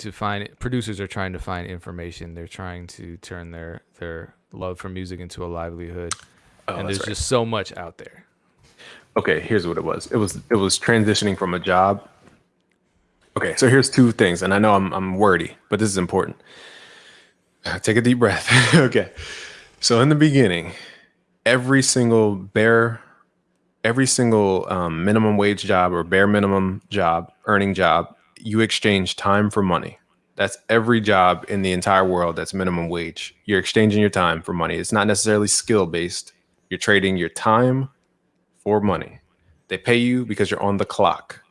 to find producers are trying to find information. They're trying to turn their their love for music into a livelihood, Oh, and there's right. just so much out there. okay here's what it was it was it was transitioning from a job okay so here's two things and i know i'm, I'm wordy but this is important take a deep breath okay so in the beginning every single bare every single um, minimum wage job or bare minimum job earning job you exchange time for money that's every job in the entire world that's minimum wage you're exchanging your time for money it's not necessarily skill based you're trading your time for money. They pay you because you're on the clock.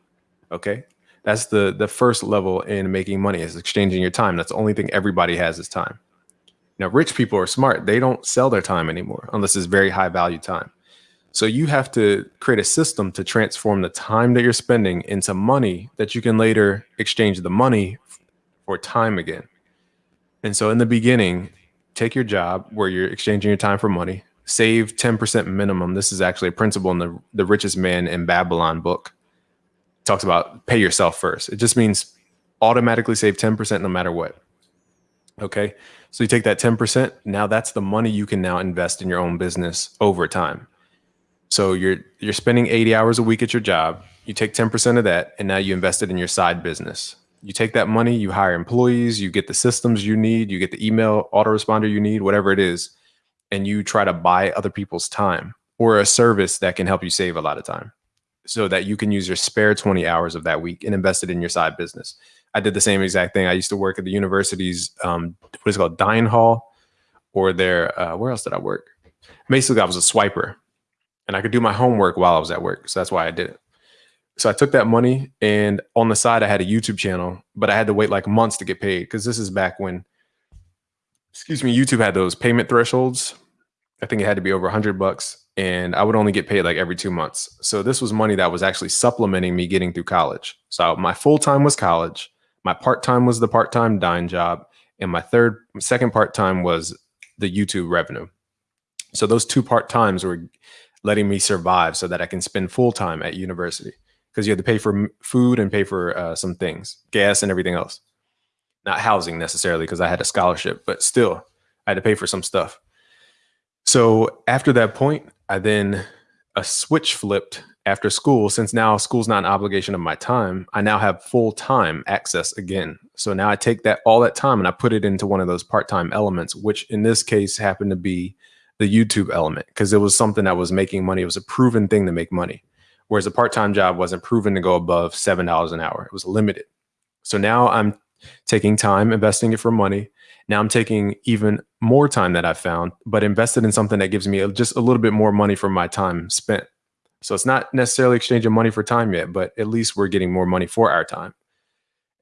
Okay? That's the the first level in making money is exchanging your time. That's the only thing everybody has is time. Now, rich people are smart. They don't sell their time anymore unless it's very high value time. So you have to create a system to transform the time that you're spending into money that you can later exchange the money for time again. And so in the beginning, take your job where you're exchanging your time for money, save 10% minimum. This is actually a principle in the the richest man in Babylon book. It talks about pay yourself first. It just means automatically save 10% no matter what. Okay. So you take that 10%, now that's the money you can now invest in your own business over time. So you're you're spending 80 hours a week at your job. You take 10% of that and now you invest it in your side business. You take that money, you hire employees, you get the systems you need, you get the email autoresponder you need, whatever it is, and you try to buy other people's time or a service that can help you save a lot of time so that you can use your spare 20 hours of that week and invest it in your side business. I did the same exact thing. I used to work at the university's um, what is it called dine hall or their uh, where else did I work? Basically, I was a swiper and I could do my homework while I was at work. So that's why I did it. So I took that money and on the side I had a YouTube channel, but I had to wait like months to get paid because this is back when excuse me, YouTube had those payment thresholds. I think it had to be over 100 bucks and I would only get paid like every 2 months. So this was money that was actually supplementing me getting through college. So my full time was college, my part time was the part time dine job, and my third second part time was the YouTube revenue. So those two part times were letting me survive so that I can spend full time at university because you had to pay for food and pay for uh, some things, gas and everything else. Not housing necessarily because I had a scholarship, but still I had to pay for some stuff. So after that point, I then a switch flipped after school. Since now school's not an obligation of my time, I now have full time access again. So now I take that all that time and I put it into one of those part time elements, which in this case happened to be the YouTube element because it was something that was making money. It was a proven thing to make money. Whereas a part time job wasn't proven to go above $7 an hour, it was limited. So now I'm taking time, investing it for money. Now I'm taking even more time that I found, but invested in something that gives me just a little bit more money for my time spent. So it's not necessarily exchanging money for time yet, but at least we're getting more money for our time.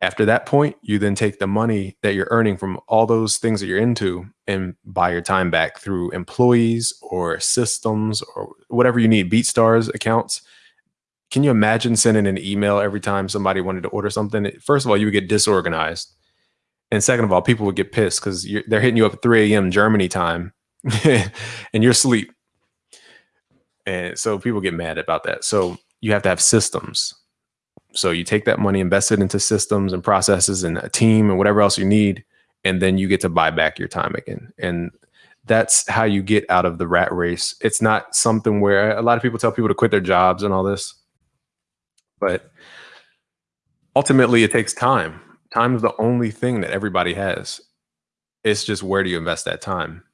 After that point, you then take the money that you're earning from all those things that you're into and buy your time back through employees or systems or whatever you need, BeatStars accounts. Can you imagine sending an email every time somebody wanted to order something? First of all, you would get disorganized. And second of all, people would get pissed because they're hitting you up at 3 a.m. Germany time and you're asleep. And so people get mad about that. So you have to have systems. So you take that money, invest it into systems and processes and a team and whatever else you need, and then you get to buy back your time again. And that's how you get out of the rat race. It's not something where a lot of people tell people to quit their jobs and all this. But ultimately it takes time. Time is the only thing that everybody has. It's just where do you invest that time?